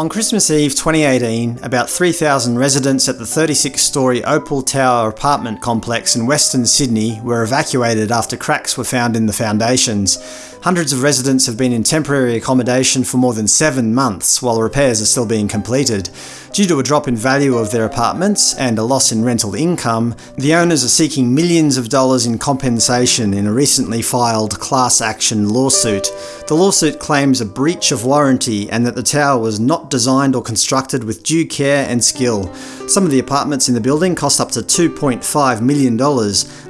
On Christmas Eve 2018, about 3,000 residents at the 36-storey Opal Tower apartment complex in Western Sydney were evacuated after cracks were found in the foundations. Hundreds of residents have been in temporary accommodation for more than seven months while repairs are still being completed. Due to a drop in value of their apartments and a loss in rental income, the owners are seeking millions of dollars in compensation in a recently filed class action lawsuit. The lawsuit claims a breach of warranty and that the tower was not designed or constructed with due care and skill. Some of the apartments in the building cost up to $2.5 million.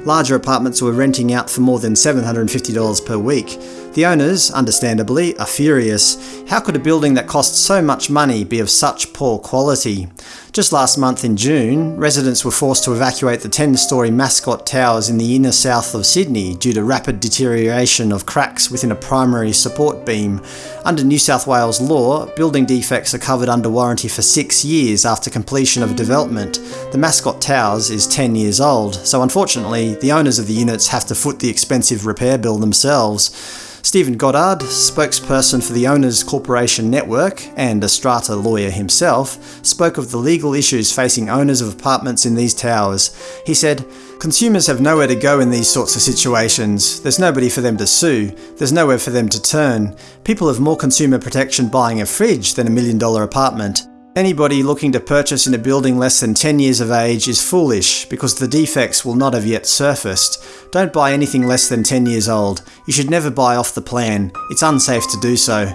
Larger apartments were renting out for more than $750 per week. The owners, understandably, are furious. How could a building that costs so much money be of such poor quality? Just last month in June, residents were forced to evacuate the 10-storey Mascot Towers in the inner south of Sydney due to rapid deterioration of cracks within a primary support beam. Under New South Wales law, building defects are covered under warranty for six years after completion of development. The Mascot Towers is 10 years old, so unfortunately, the owners of the units have to foot the expensive repair bill themselves. Stephen Goddard, spokesperson for the Owners Corporation Network and a strata lawyer himself, spoke of the legal issues facing owners of apartments in these towers. He said, Consumers have nowhere to go in these sorts of situations. There's nobody for them to sue. There's nowhere for them to turn. People have more consumer protection buying a fridge than a million dollar apartment. Anybody looking to purchase in a building less than 10 years of age is foolish because the defects will not have yet surfaced. Don't buy anything less than 10 years old. You should never buy off the plan. It's unsafe to do so.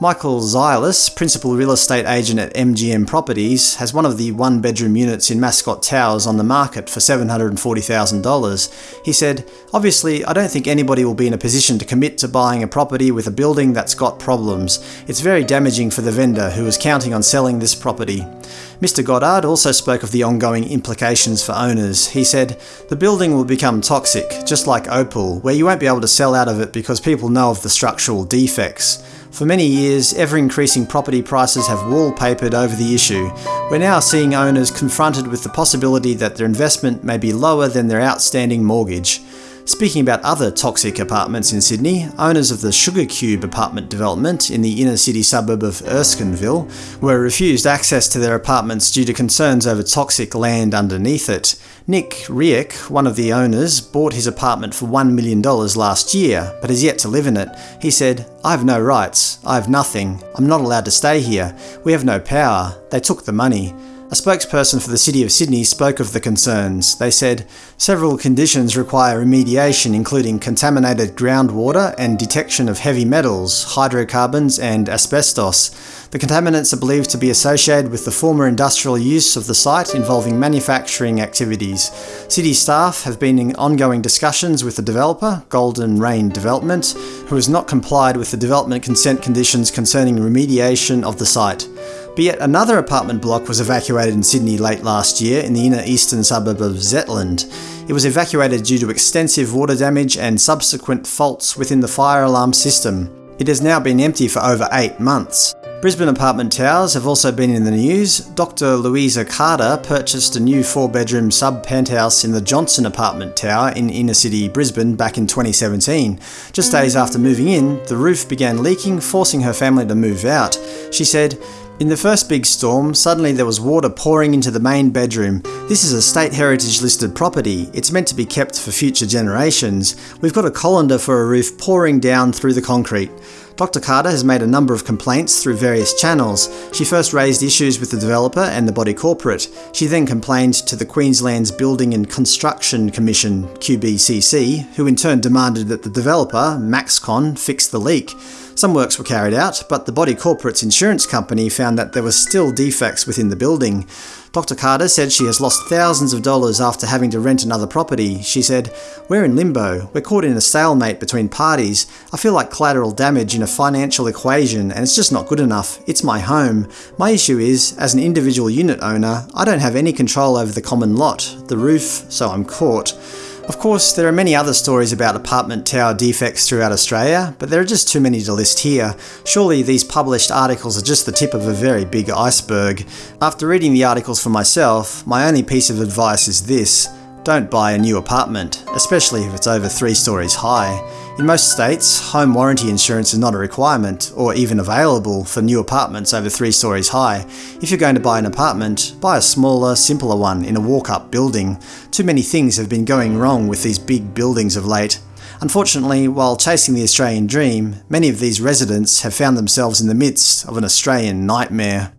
Michael Zylis, principal real estate agent at MGM Properties, has one of the one bedroom units in Mascot Towers on the market for $740,000. He said, Obviously, I don't think anybody will be in a position to commit to buying a property with a building that's got problems. It's very damaging for the vendor who is counting on selling this property. Mr. Goddard also spoke of the ongoing implications for owners. He said, The building will become toxic, just like Opal, where you won't be able to sell out of it because people know of the structural defects. For many years, ever-increasing property prices have wallpapered over the issue. We're now seeing owners confronted with the possibility that their investment may be lower than their outstanding mortgage. Speaking about other toxic apartments in Sydney, owners of the Sugar Cube apartment development in the inner city suburb of Erskineville were refused access to their apartments due to concerns over toxic land underneath it. Nick Riek, one of the owners, bought his apartment for $1 million last year, but has yet to live in it. He said, I have no rights. I have nothing. I'm not allowed to stay here. We have no power. They took the money. A spokesperson for the City of Sydney spoke of the concerns. They said, Several conditions require remediation including contaminated groundwater and detection of heavy metals, hydrocarbons and asbestos. The contaminants are believed to be associated with the former industrial use of the site involving manufacturing activities. City staff have been in ongoing discussions with the developer, Golden Rain Development, who has not complied with the development consent conditions concerning remediation of the site. But yet another apartment block was evacuated in Sydney late last year in the inner eastern suburb of Zetland. It was evacuated due to extensive water damage and subsequent faults within the fire alarm system. It has now been empty for over eight months. Brisbane apartment towers have also been in the news. Dr. Louisa Carter purchased a new four-bedroom sub-penthouse in the Johnson apartment tower in inner city Brisbane back in 2017. Just days after moving in, the roof began leaking, forcing her family to move out. She said, in the first big storm, suddenly there was water pouring into the main bedroom. This is a State Heritage listed property. It's meant to be kept for future generations. We've got a colander for a roof pouring down through the concrete. Dr. Carter has made a number of complaints through various channels. She first raised issues with the developer and the body corporate. She then complained to the Queensland's Building and Construction Commission, QBCC, who in turn demanded that the developer, Maxcon, fix the leak. Some works were carried out, but the body corporate's insurance company found that there were still defects within the building. Dr. Carter said she has lost thousands of dollars after having to rent another property. She said, We're in limbo. We're caught in a stalemate between parties. I feel like collateral damage in a financial equation and it's just not good enough. It's my home. My issue is, as an individual unit owner, I don't have any control over the common lot, the roof, so I'm caught. Of course, there are many other stories about apartment tower defects throughout Australia, but there are just too many to list here. Surely these published articles are just the tip of a very big iceberg. After reading the articles for myself, my only piece of advice is this. Don't buy a new apartment, especially if it's over three stories high. In most states, home warranty insurance is not a requirement, or even available for new apartments over three stories high. If you're going to buy an apartment, buy a smaller, simpler one in a walk-up building. Too many things have been going wrong with these big buildings of late. Unfortunately, while chasing the Australian dream, many of these residents have found themselves in the midst of an Australian nightmare.